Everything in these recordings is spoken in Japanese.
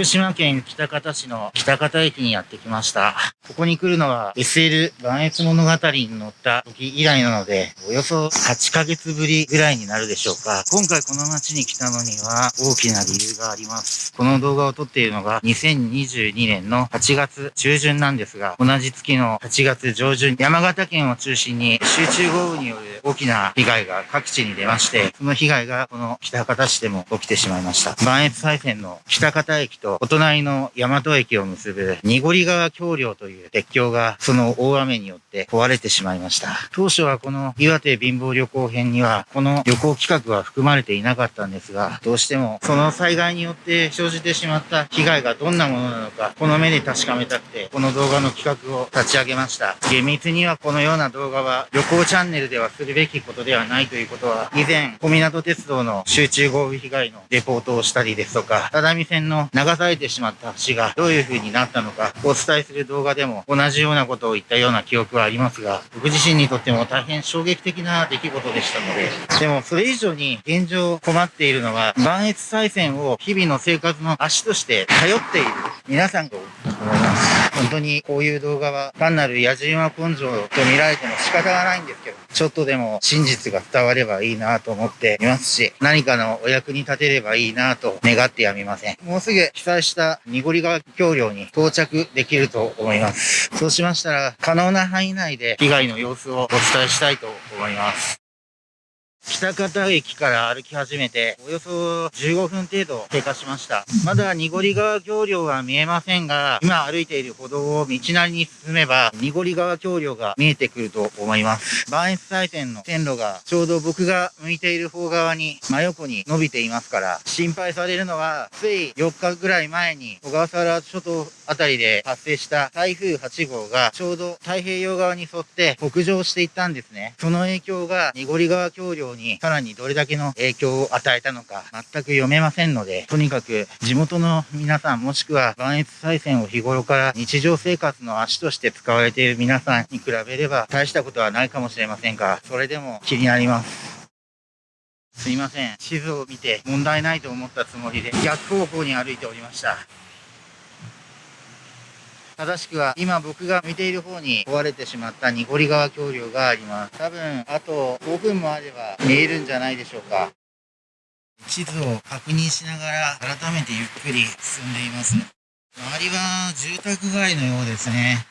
福島県北方市の北方駅にやってきました。ここに来るのは SL 万越物語に乗った時以来なので、およそ8ヶ月ぶりぐらいになるでしょうか。今回この街に来たのには大きな理由があります。この動画を撮っているのが2022年の8月中旬なんですが、同じ月の8月上旬、山形県を中心に集中豪雨による大きな被害が各地に出まして、その被害がこの北方市でも起きてしまいました。磐越西線の北方駅とお隣の大和駅を結ぶ濁川橋梁という鉄橋がその大雨によって壊れてしまいました。当初はこの岩手貧乏旅行編にはこの旅行企画は含まれていなかったんですが、どうしてもその災害によって生じてしまった被害がどんなものなのか、この目で確かめたくて、この動画の企画を立ち上げました。厳密にはこのような動画は旅行チャンネルではするべきことではないということは、以前、小湊鉄道の集中豪雨被害のレポートをしたりですとか、只見線の流されてしまった橋がどういう風になったのか、お伝えする動画でも同じようなことを言ったような記憶はありますが、僕自身にとっても大変衝撃的な出来事でしたので、でもそれ以上に現状困っているのは、磐越西線を日々の生活の足として頼っている皆さんが多いと思います。本当にこういう動画は単なる野じ馬根性と見られても仕方がないんですけど、ちょっとでも真実が伝わればいいなと思っていますし、何かのお役に立てればいいなと願ってやみません。もうすぐ被災した濁り川橋梁に到着できると思います。そうしましたら、可能な範囲内で被害の様子をお伝えしたいと思います。北方駅から歩き始めて、およそ15分程度経過しました。まだ濁り川橋梁は見えませんが、今歩いている歩道を道なりに進めば、濁り川橋梁が見えてくると思います。磐越西線の線路がちょうど僕が向いている方側に真横に伸びていますから、心配されるのは、つい4日ぐらい前に小笠原諸島あたりで発生した台風8号がちょうど太平洋側に沿って北上していったんですね。その影響が濁り川橋梁にさらにどれだけの影響を与えたのか全く読めませんので、とにかく地元の皆さんもしくは磐越西線を日頃から日常生活の足として使われている皆さんに比べれば大したことはないかもしれませんが、それでも気になります。すいません。地図を見て問題ないと思ったつもりで逆方向に歩いておりました。正しくは今僕が見ている方に壊れてしまった濁川橋梁があります。多分あと5分もあれば見えるんじゃないでしょうか。地図を確認しながら改めてゆっくり進んでいます。周りは住宅街のようですね。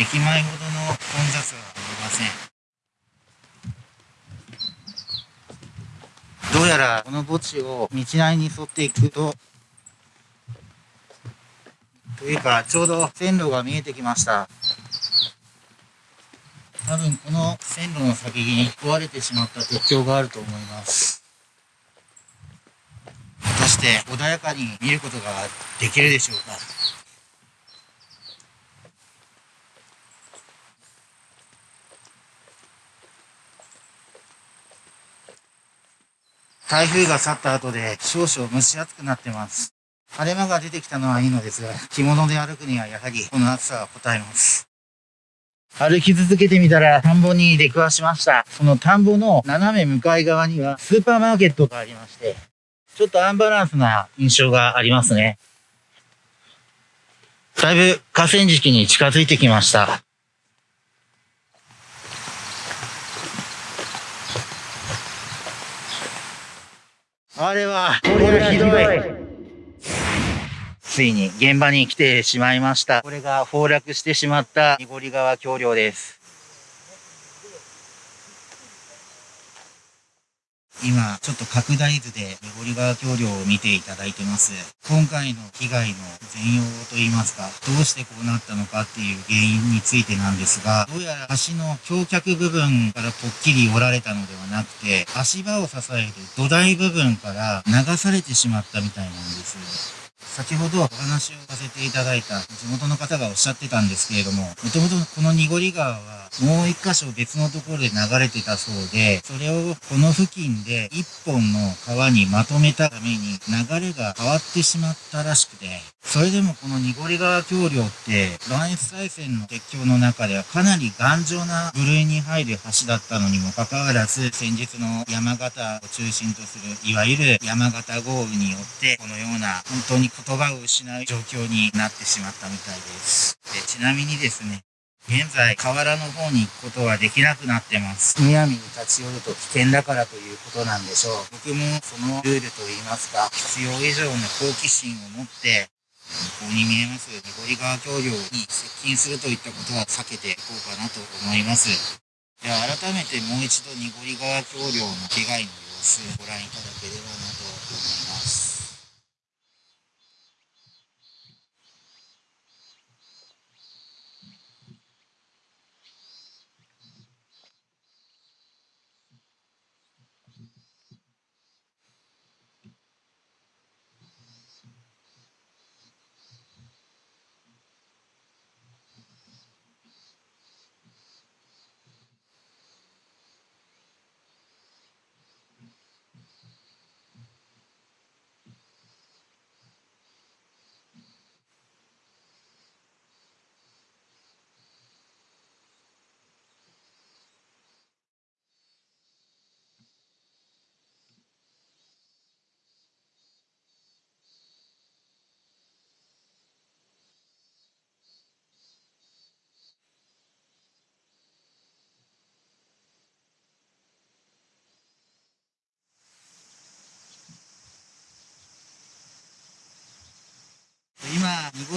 駅前ほどの混雑はありません。どうやらこの墓地を道なりに沿っていくとというか、ちょうど線路が見えてきました。多分この線路の先に壊れてしまった鉄橋があると思います。果たして穏やかに見ることができるでしょうか台風が去った後で少々蒸し暑くなってます。晴れ間が出てきたのはいいのですが、着物で歩くにはやはりこの暑さは応えます。歩き続けてみたら田んぼに出くわしました。その田んぼの斜め向かい側にはスーパーマーケットがありまして、ちょっとアンバランスな印象がありますね。だいぶ河川敷に近づいてきました。あれは、これはひどい。ついに現場に来てしまいました。これが崩落してしまった濁川橋梁です。今、ちょっと拡大図で濁川橋梁を見ていただいてます。今回の被害の全容といいますか、どうしてこうなったのかっていう原因についてなんですが、どうやら橋の橋脚部分からぽっきり折られたのではなくて、足場を支える土台部分から流されてしまったみたいなんです。先ほどお話をさせていただいた地元の方がおっしゃってたんですけれども、もともとこの濁り川はもう一箇所別のところで流れてたそうで、それをこの付近で一本の川にまとめたために流れが変わってしまったらしくて、それでもこの濁り川橋梁って、磐越西線の鉄橋の中ではかなり頑丈な部類に入る橋だったのにもかかわらず、先日の山形を中心とする、いわゆる山形豪雨によって、このような本当に言葉を失う状況になってしまったみたいです。でちなみにですね、現在、河原の方に行くことはできなくなってます。むやみに立ち寄ると危険だからということなんでしょう。僕もそのルールといいますか、必要以上の好奇心を持って、向ここに見えます濁川橋梁に接近するといったことは避けていこうかなと思います。では改めてもう一度濁川橋梁の被害の様子をご覧いただければなと思います。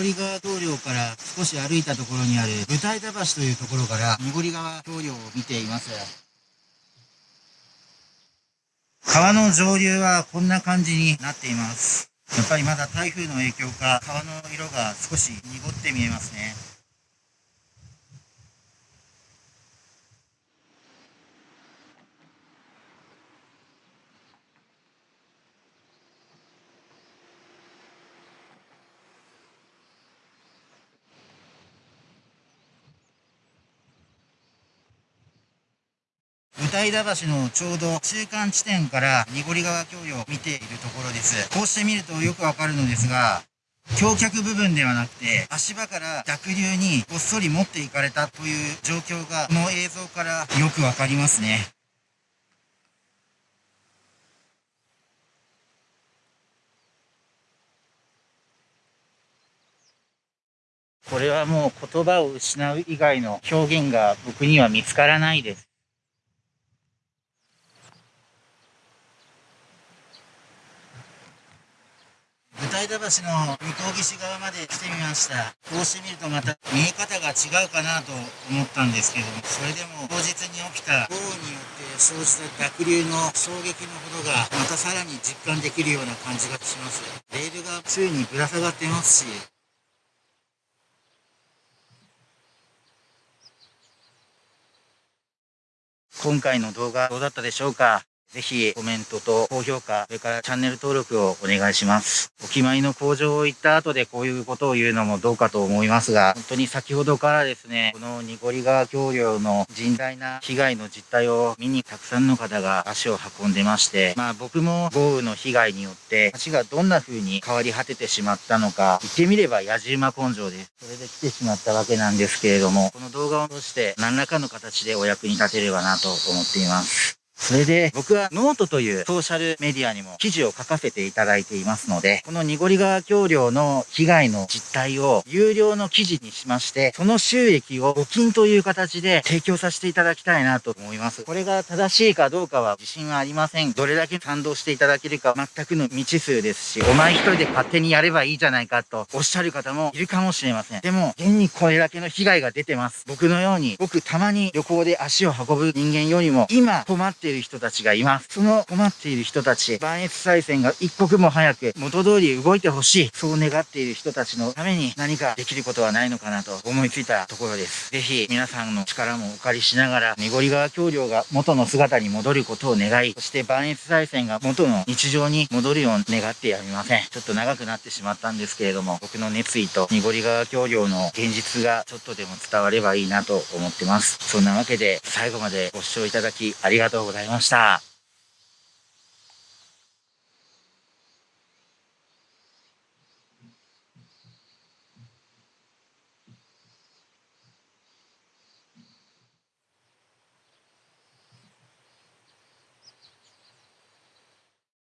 今、濁川通梁から少し歩いたところにある舞台田橋というところから濁川橋梁を見ています。川の上流はこんな感じになっています。やっぱりまだ台風の影響か川の色が少し濁って見えますね。歌井田橋のちょうど中間地点から濁川橋梁を見ているところです。こうして見るとよくわかるのですが、橋脚部分ではなくて、足場から濁流にごっそり持っていかれたという状況が、この映像からよくわかりますね。これはもう言葉を失う以外の表現が僕には見つからないです。台田橋の向こう岸側まで来てみました。こうしてみるとまた見え方が違うかなと思ったんですけどもそれでも当日に起きた豪雨によって生じた濁流の衝撃のほどがまたさらに実感できるような感じがします。レールが宙にぶら下がってますし。今回の動画どうだったでしょうか？ぜひコメントと高評価、それからチャンネル登録をお願いします。お決まりの工場を行った後でこういうことを言うのもどうかと思いますが、本当に先ほどからですね、この濁り川橋梁の甚大な被害の実態を見にたくさんの方が足を運んでまして、まあ僕も豪雨の被害によって橋がどんな風に変わり果ててしまったのか、言ってみれば野じ馬根性です。それで来てしまったわけなんですけれども、この動画を通して何らかの形でお役に立てればなと思っています。それで、僕はノートというソーシャルメディアにも記事を書かせていただいていますので、この濁り川橋梁の被害の実態を有料の記事にしまして、その収益を募金という形で提供させていただきたいなと思います。これが正しいかどうかは自信はありません。どれだけ賛同していただけるか全くの未知数ですし、お前一人で勝手にやればいいじゃないかとおっしゃる方もいるかもしれません。でも、現にこれだけの被害が出てます。僕のように、僕たまに旅行で足を運ぶ人間よりも、今困ってっている人たちがいます。その困っている人たち、万越再選が一刻も早く元通り動いてほしい。そう願っている人たちのために何かできることはないのかなと思いついたところです。ぜひ皆さんの力もお借りしながら、濁川橋梁が元の姿に戻ることを願い、そして万越再選が元の日常に戻るよう願ってやみません。ちょっと長くなってしまったんですけれども、僕の熱意と濁川橋梁の現実がちょっとでも伝わればいいなと思ってます。そんなわけで最後までご視聴いただきありがとうございました。